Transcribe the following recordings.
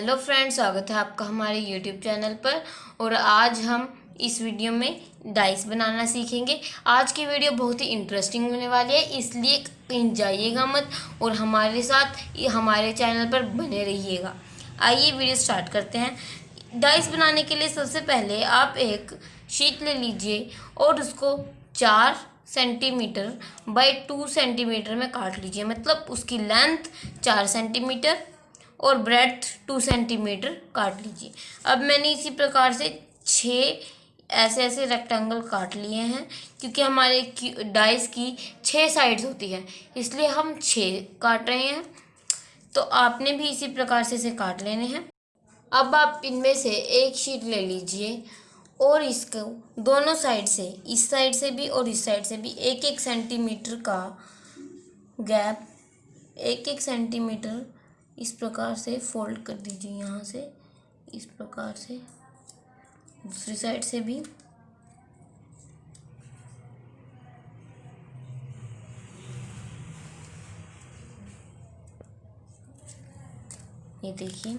Hello friends, स्वागत है आपका हमारे यूट्यूब चैनल पर। और आज हम इस वीडियो में डाइस बनाना सीखेंगे। आज की वीडियो बहुत ही इंटरेस्टिंग होने वाली है, इसलिए कहीं जाइएगा मत और हमारे साथ, हमारे चैनल पर बने रहिएगा। आइए वीडियो स्टार्ट करते हैं। डाइस बनाने के लिए सबसे पहले आप एक शीट ले लीजिए और उसको चार सेंटीमीटर बाई टू सेंटीमीटर में काट लीजिए। मतलब उसकी लेंथ चार सेंटीमीटर और ब्रेथ टू सेंटीमीटर काट लीजिए। अब मैंने इसी प्रकार से छः ऐसे ऐसे रेक्टेंगल काट लिए हैं, क्योंकि हमारे डाइस की छः साइड्स होती है, इसलिए हम छः काट रहे हैं। तो आपने भी इसी प्रकार से इसे काट लेने हैं। अब आप इनमें से एक शीट ले लीजिए, और इसको दोनों साइड से, इस साइड से भी और इस साइड से भी एक एक सेंटीमीटर का गैप एक एक सेंटीमीटर इस प्रकार से फोल्ड कर दीजिए यहाँ से, इस प्रकार से। दूसरी साइड से भी। ये देखिए।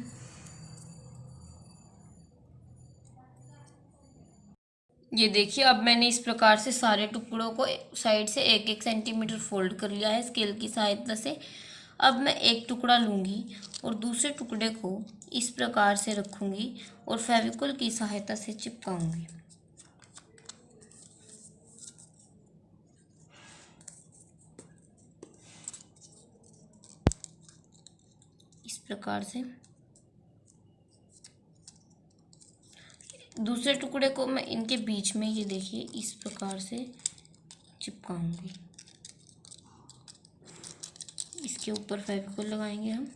ये देखिए, अब मैंने इस प्रकार से सारे टुकड़ों को साइड से एक एक सेंटीमीटर फोल्ड कर लिया है स्केल की सहायता से। अब मैं एक टुकड़ा लूँगी और दूसरे टुकड़े को इस प्रकार से रखूँगी और फेविकोल की सहायता से चिपकाऊँगी। इस प्रकार से। दूसरे टुकड़े को मैं इनके बीच में ये देखिए, इस प्रकार से चिपकाऊँगी। इसके ऊपर फेविकोल लगाएँगे हम।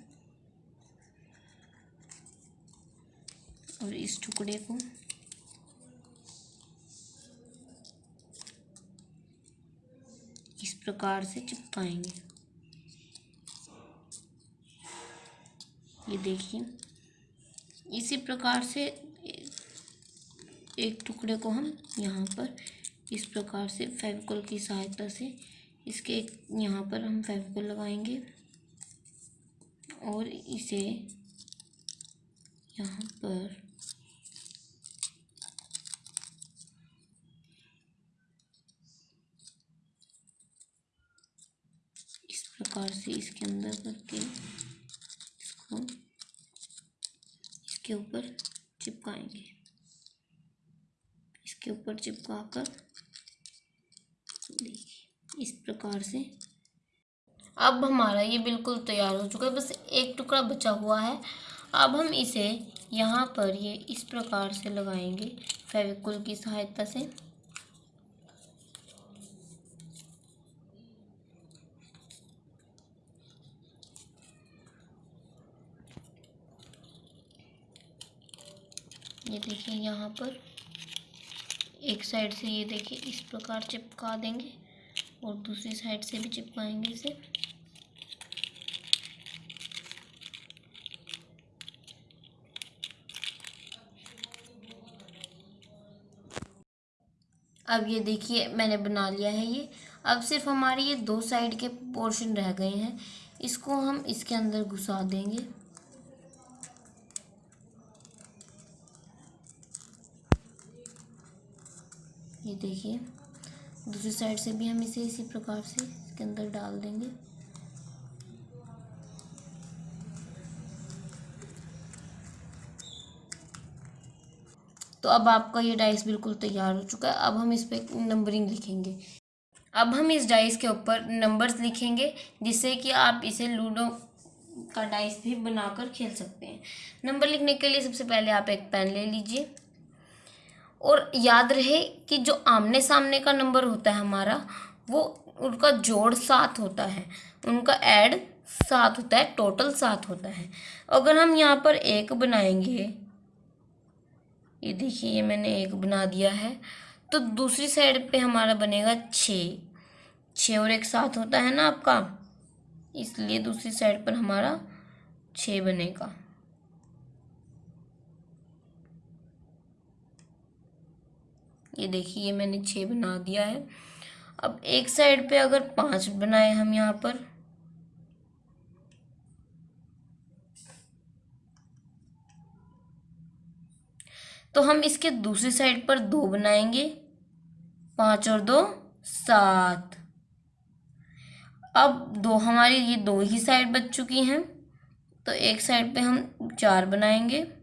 और इस टुकड़े को इस प्रकार से चिपकाएँगे। ये देखिए, इसी प्रकार से एक टुकड़े को हम यहाँ पर इस प्रकार से फेविकोल की सहायता से इसके यहाँ पर हम फेविकोल लगाएँगे और इसे यहाँ पर इस प्रकार से इसके अंदर करके इसको इसके ऊपर चिपकाएँगे। इसके ऊपर चिपका कर देखिए। इस प्रकार से। अब हमारा ये बिल्कुल तैयार हो चुका है, बस एक टुकड़ा बचा हुआ है। अब हम इसे यहाँ पर ये इस प्रकार से लगाएँगे फेविकुल की सहायता से। ये देखिए यहाँ पर, एक साइड से ये देखिए इस प्रकार चिपका देंगे। और दूसरी साइड से भी चिपकाएँगे इसे। अब ये देखिए, मैंने बना लिया है ये। अब सिर्फ़ हमारे ये दो साइड के पोर्शन रह गए हैं। इसको हम इसके अंदर घुसा देंगे। ये देखिए। दूसरी साइड से भी हम इसे इसी प्रकार से इसके अंदर डाल देंगे। तो अब आपका ये डाइस बिल्कुल तैयार हो चुका है। अब हम इस पर नंबरिंग लिखेंगे। अब हम इस डाइस के ऊपर नंबर्स लिखेंगे, जिससे कि आप इसे लूडो का डाइस भी बनाकर खेल सकते हैं। नंबर लिखने के लिए सबसे पहले आप एक पेन ले लीजिए। और याद रहे कि जो आमने सामने का नंबर होता है हमारा, वो उनका जोड़ सात होता है। उनका ऐड सात होता है, टोटल सात होता है। अगर हम यहाँ पर एक बनाएँगे, ये देखिए, ये मैंने एक बना दिया है तो दूसरी साइड पे हमारा बनेगा छ। छ और एक साथ होता है ना आपका, इसलिए दूसरी साइड पर हमारा छ बनेगा। ये देखिए, ये मैंने छ बना दिया है। अब एक साइड पे अगर पाँच बनाए हम यहाँ पर। तो हम इसके दूसरी साइड पर दो बनाएँगे। पाँच और दो, सात। अब दो, हमारी ये दो ही साइड बच चुकी हैं। तो एक साइड पे हम चार बनाएँगे।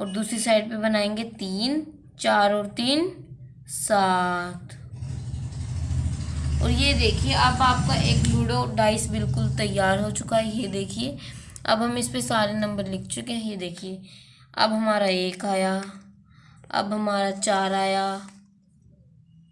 और दूसरी साइड पे बनाएँगे तीन, चार और तीन, सात। और ये देखिए, अब आपका एक लूडो डाइस बिल्कुल तैयार हो चुका है। ये देखिए, अब हम इस पे सारे नंबर लिख चुके हैं। ये देखिए, अब हमारा एक आया, अब हमारा चार आया,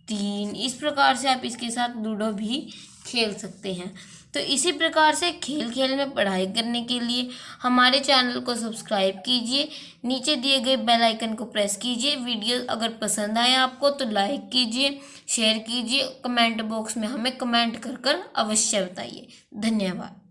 तीन। इस प्रकार से आप इसके साथ लूडो भी खेल सकते हैं। तो इसी प्रकार से खेल खेल में पढ़ाई करने के लिए हमारे चैनल को सब्सक्राइब कीजिए, नीचे दिए गए बेल आइकन को प्रेस कीजिए, वीडियो अगर पसंद आए आपको तो लाइक कीजिए, शेयर कीजिए, कमेंट बॉक्स में हमें कमेंट कर कर अवश्य बताइए। धन्यवाद।